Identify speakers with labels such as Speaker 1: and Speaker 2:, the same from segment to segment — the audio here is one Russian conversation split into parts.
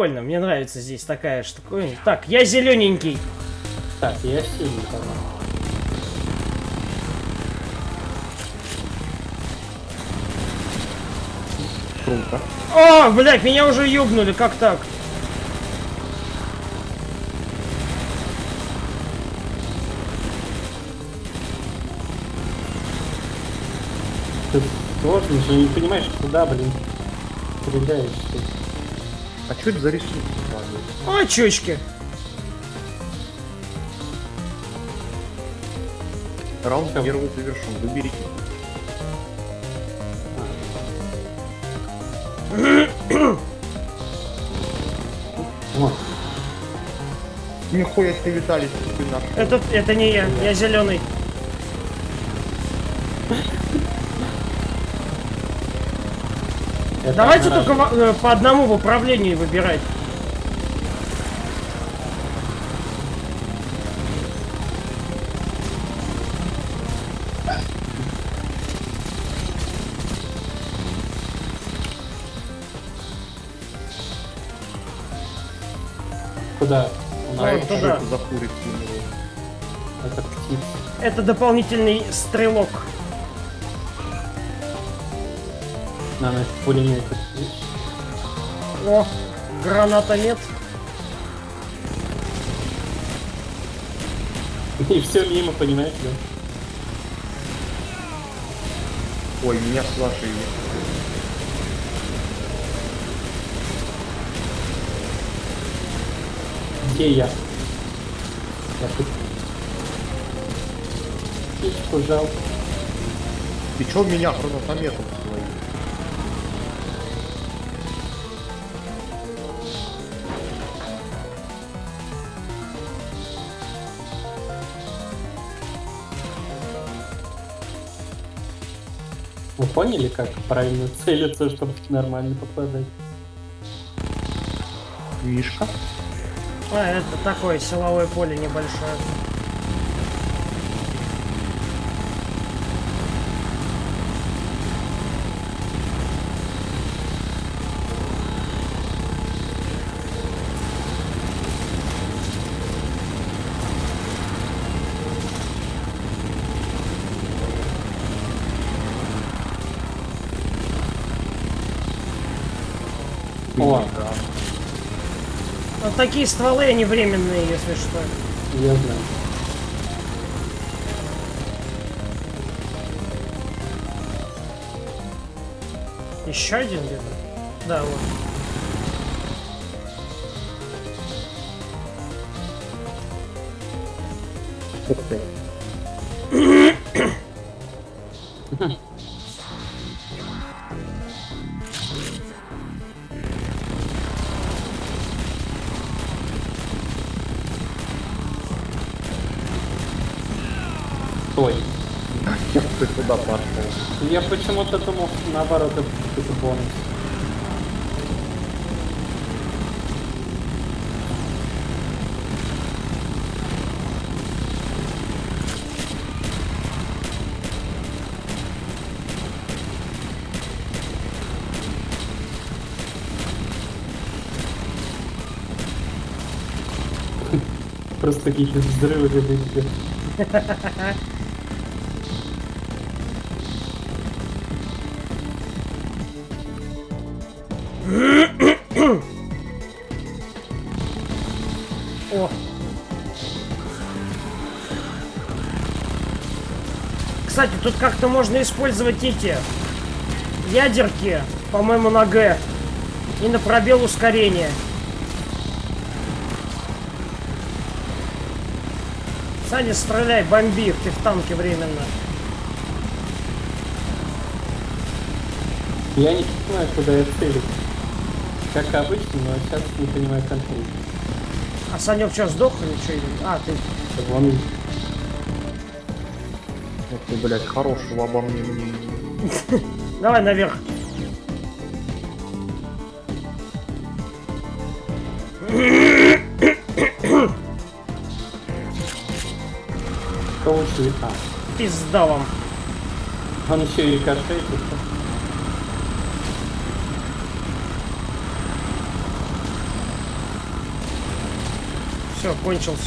Speaker 1: прикольно, мне нравится здесь такая штука. Так, я зелененький.
Speaker 2: Так, я синий, по
Speaker 3: Круто.
Speaker 1: О, блядь, меня уже ёбнули, как так?
Speaker 2: Ты сложно же, не понимаешь, куда, блин, стреляешь ты.
Speaker 3: А что это за рисунок?
Speaker 1: О, чучки.
Speaker 3: Раунд первый завершен. Выберите. Нихуя себе, Виталий, ты наш.
Speaker 1: Это, это не я, я зеленый.
Speaker 2: Это
Speaker 1: Давайте
Speaker 2: одноразово.
Speaker 1: только э, по одному в управлении выбирать.
Speaker 2: Куда?
Speaker 1: Вот туда.
Speaker 3: это
Speaker 2: птица.
Speaker 1: Это дополнительный стрелок.
Speaker 2: На нас пулемет.
Speaker 1: О, гранатомет.
Speaker 2: И все мимо, понимаешь, да?
Speaker 3: Ой, меня сложили.
Speaker 2: Где я? Я тут. Птичку жалко.
Speaker 3: Ты чё меня гранатометом своим?
Speaker 2: Вы поняли, как правильно целиться, чтобы нормально попадать?
Speaker 3: Мишка?
Speaker 1: А, это такое силовое поле небольшое.
Speaker 2: О,
Speaker 3: Да.
Speaker 1: Вот такие стволы, они временные, если что.
Speaker 2: я знаю.
Speaker 1: Еще один где-то? Да, вот.
Speaker 3: Ух ты. Куда пошел?
Speaker 2: Я почему-то думал, наоборот, это бонус. Просто какие-то взрывы какие-то.
Speaker 1: О. Кстати, тут как-то можно использовать эти ядерки, по-моему, на Г. И на пробел ускорения. Саня, стреляй, бомби, ты в танке временно.
Speaker 2: Я не понимаю, куда я целюсь. Как обычно, но сейчас не понимаю конкретно.
Speaker 1: А Санек что, сдох или что? А, ты...
Speaker 2: Вон
Speaker 3: Ух ты, блядь, хорошего обо мне.
Speaker 1: Давай наверх.
Speaker 2: А,
Speaker 1: Пизда вам.
Speaker 2: он еще и рикошетит.
Speaker 1: Все, кончился.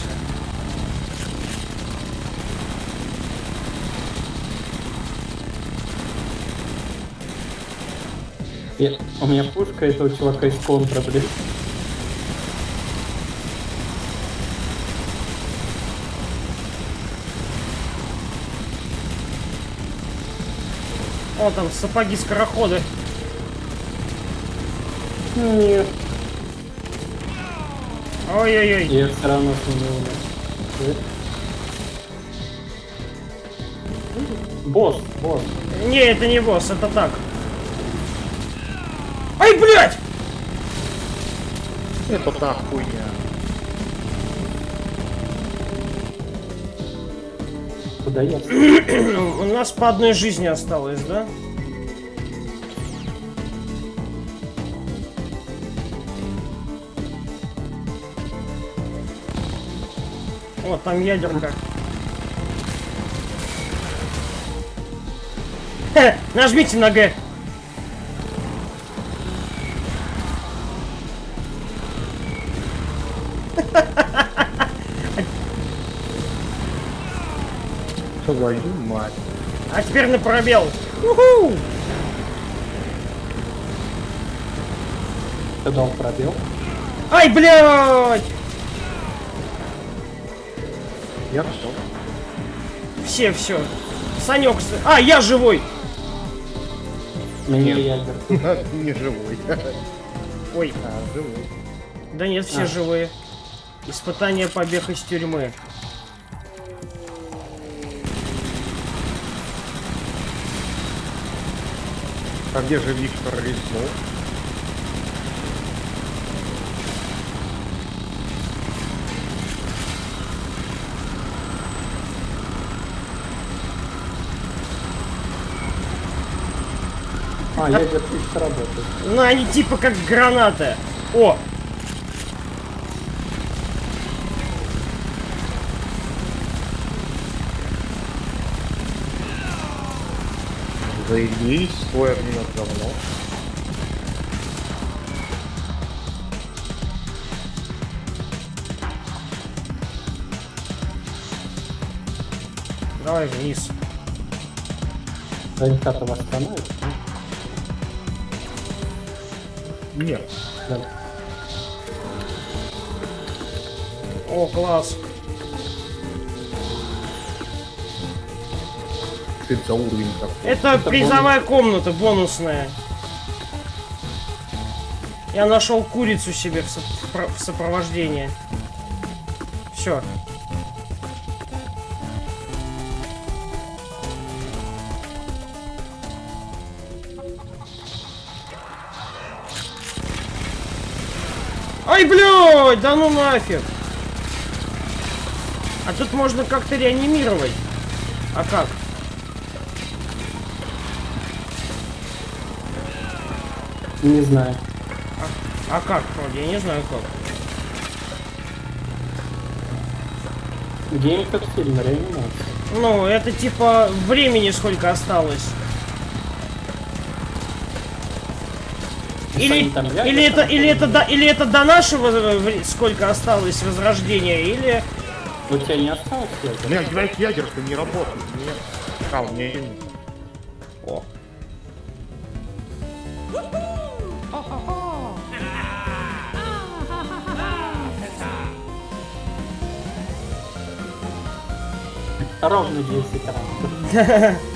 Speaker 2: Я- у меня пушка этого чувака из контра, блин.
Speaker 1: О, там сапоги скороходы.
Speaker 2: Нет.
Speaker 1: Ой-ой-ой.
Speaker 2: Я все равно. Э? Босс, босс.
Speaker 1: Не, это не босс, это так. Ай, блядь!
Speaker 3: Это та хуйня.
Speaker 2: Куда я?
Speaker 1: У нас по одной жизни осталось, да? О, там ядерка. Хе, нажмите на Г.
Speaker 3: Твою мать.
Speaker 1: А теперь на пробел. Уху!
Speaker 2: Ты дал пробел?
Speaker 1: Ай, блядь!
Speaker 3: Я все.
Speaker 1: Все, все. Санек, с- а, я живой.
Speaker 2: Мне
Speaker 3: Нет.
Speaker 2: ядер.
Speaker 3: Не живой.
Speaker 1: Ой,
Speaker 3: А, живой.
Speaker 1: да нет, все
Speaker 2: А.
Speaker 1: живые. Испытание побег из тюрьмы.
Speaker 3: А где же Виктор Резнов?
Speaker 2: А, ядер чисто работает.
Speaker 1: Ну, они типа как гранаты. О,
Speaker 3: Заебись, свой огнемет говно.
Speaker 1: давай вниз.
Speaker 2: Ренката восстановит?
Speaker 3: Нет.
Speaker 2: Да.
Speaker 1: О, класс.
Speaker 3: Что это за уровень такой?
Speaker 1: Это,
Speaker 2: Это
Speaker 1: призовая комната, бонусная. Я нашел курицу себе в, со- в про- в сопровождение. Все. Ай, блядь, да ну нафиг. А тут можно как-то реанимировать. А как?
Speaker 2: Не знаю.
Speaker 1: А как, вроде? Я не знаю как.
Speaker 2: Гейм как фильм, реанимация.
Speaker 1: Ну, это типа времени сколько осталось. Или,
Speaker 2: там реально
Speaker 1: или это, или это, до, или это до нашего сколько осталось возрождения, или...
Speaker 2: У тебя не осталось ядер?
Speaker 3: У меня блядь, ядерка не работает. Нет. А, у меня
Speaker 1: О.
Speaker 2: Ровно 10 раз. Хоть где-то.